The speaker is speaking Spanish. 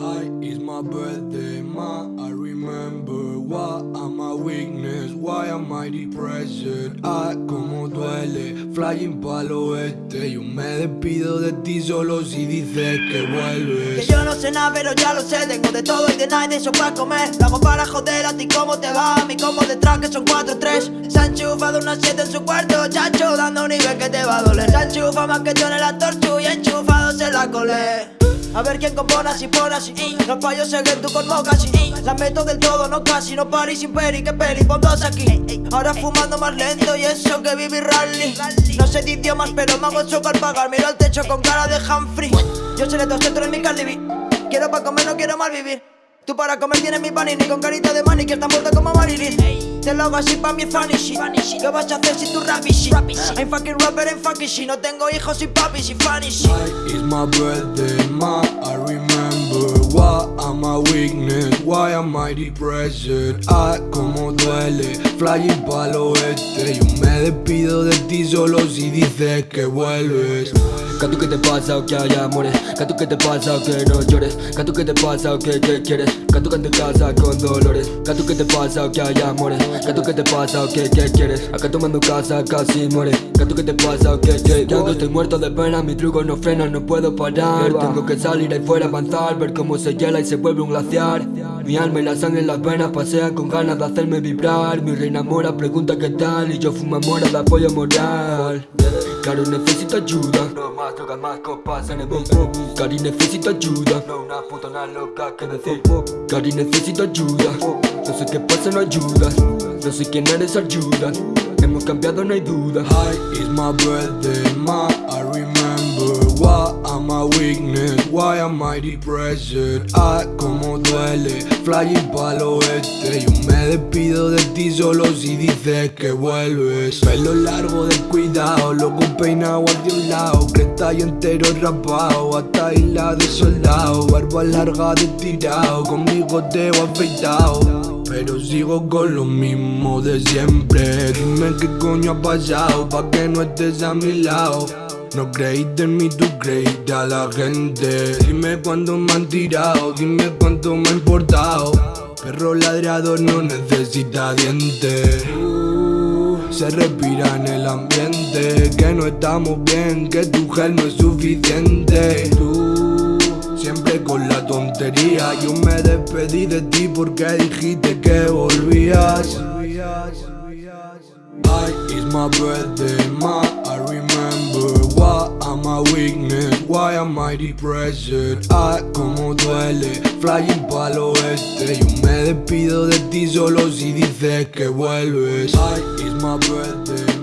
Hi, it's my birthday, ma. I remember what am my weakness, why am I depressed? Ah, como duele, flying pa'l oeste. Yo me despido de ti solo si dices que Que vuelves. yo no sé nada, pero ya lo sé. Tengo de todo y de nada y de eso para comer. Lo hago para joder a ti cómo te va A mí como detrás que son 4-3 Se ha enchufado una 7 en su cuarto Chacho, dando un nivel que te va a doler. Se ha enchufado más que yo en el actor Y enchufado se la colé a ver quién compone así, pone así. Los payos seguen tú con casi La meto del todo, no casi No pari sin peri, que peli, dos aquí. Ahora fumando más lento y eso que vivir rally. No sé de idiomas pero me hago choco al pagar. Miro al techo con cara de Humphrey. Yo seré dos centros en mi Cardi Quiero pa' comer, no quiero mal vivir. Tú para comer tienes mi panini con carita de money que está muerta como Marilyn Te lo hago así pa' mi funny shit ¿Qué vas a hacer si tú rap shit? I'm fucking rapper and fucking shit No tengo hijos y papi y funny shit Hi, it's my birthday, ma. I remember what am my weakness, why am I depressed? Ah, como duele, flying pa'l oeste. Yo me despido de ti solo si dices que vuelves. Gato, ¿qué te pasa o que hay amores? Gato, ¿qué te pasa o que no llores? Gato, ¿qué te pasa o que qué quieres? Gato, que te casa con dolores. Gato, ¿qué te pasa o que hay amores? Gato, ¿qué te pasa o que qué quieres? Acá tomando casa casi muere. Gato, ¿qué te pasa o que Ya que estoy muerto de pena, mi truco no frena, no puedo parar. Tengo que salir ahí fuera, avanzar, ver cómo se hiela y se vuelve un glaciar Mi alma y la sangre en las venas pasean con ganas de hacerme vibrar. Mi reina mora pregunta qué tal y yo fumo mora de apoyo moral. Cari necesito ayuda. No más drogas, más copas en el beat Cari necesito ayuda. No una puta una loca que decir. Cari necesito ayuda. No sé qué pasa, no ayuda. No sé quién eres, ayuda. Hemos cambiado, no hay duda. Hi, it's my birthday, ma. I remember what am my weakness, why am I depressed? Ah, como duele, flying pa'l oeste. Yo me despido de ti solo si dices que vuelves. Pelo largo de cuidado, loco peinado hacia un lado. Cresta y entero rapado, hasta isla de soldado. Barba larga de tirado, conmigo te he afeitado. Pero sigo con lo mismo de siempre Dime qué coño ha pasado pa' que no estés a mi lado No creíste en mí, tú creíste a la gente. Dime cuánto me han tirado, dime cuánto me ha importado. Perro ladrador no necesita dientes. Se respira en el ambiente. Que no estamos bien, que tu gel no es suficiente. Tú Siempre con la tontería. Yo me despedí de ti porque dijiste que volvías. Ay, it's my birthday, Why am I depressed? Ah, como duele. Flying pa'l oeste. Yo me despido de ti solo si dices que vuelves. Ay, it's my birthday,